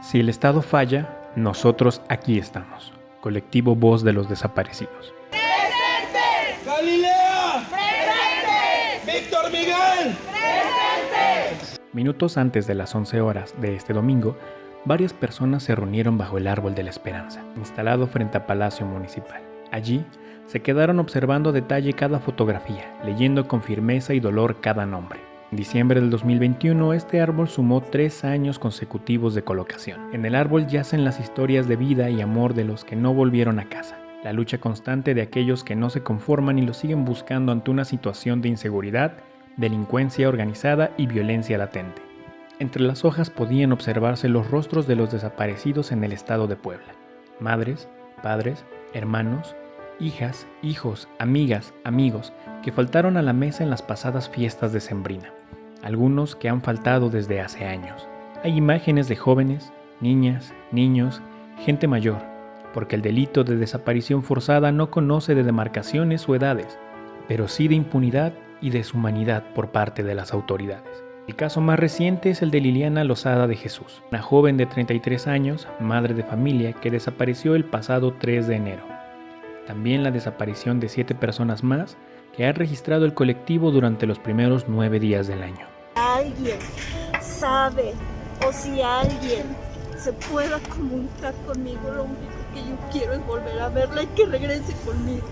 Si el Estado falla, nosotros aquí estamos. Colectivo Voz de los Desaparecidos. ¡Presente! ¡Galilea! ¡Presente! ¡Víctor Miguel! ¡Presente! Minutos antes de las 11 horas de este domingo, varias personas se reunieron bajo el Árbol de la Esperanza, instalado frente a Palacio Municipal. Allí, se quedaron observando a detalle cada fotografía, leyendo con firmeza y dolor cada nombre. En diciembre del 2021, este árbol sumó tres años consecutivos de colocación. En el árbol yacen las historias de vida y amor de los que no volvieron a casa, la lucha constante de aquellos que no se conforman y lo siguen buscando ante una situación de inseguridad, delincuencia organizada y violencia latente. Entre las hojas podían observarse los rostros de los desaparecidos en el estado de Puebla. Madres, padres, hermanos, hijas, hijos, amigas, amigos, que faltaron a la mesa en las pasadas fiestas de Sembrina, algunos que han faltado desde hace años. Hay imágenes de jóvenes, niñas, niños, gente mayor, porque el delito de desaparición forzada no conoce de demarcaciones o edades, pero sí de impunidad y deshumanidad por parte de las autoridades. El caso más reciente es el de Liliana Lozada de Jesús, una joven de 33 años, madre de familia, que desapareció el pasado 3 de enero. También la desaparición de siete personas más que ha registrado el colectivo durante los primeros nueve días del año. Alguien sabe o si alguien se pueda comunicar conmigo, lo único que yo quiero es volver a verla y que regrese conmigo.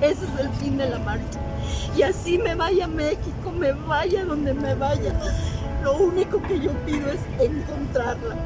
Ese es el fin de la marcha. Y así me vaya a México, me vaya donde me vaya. Lo único que yo pido es encontrarla.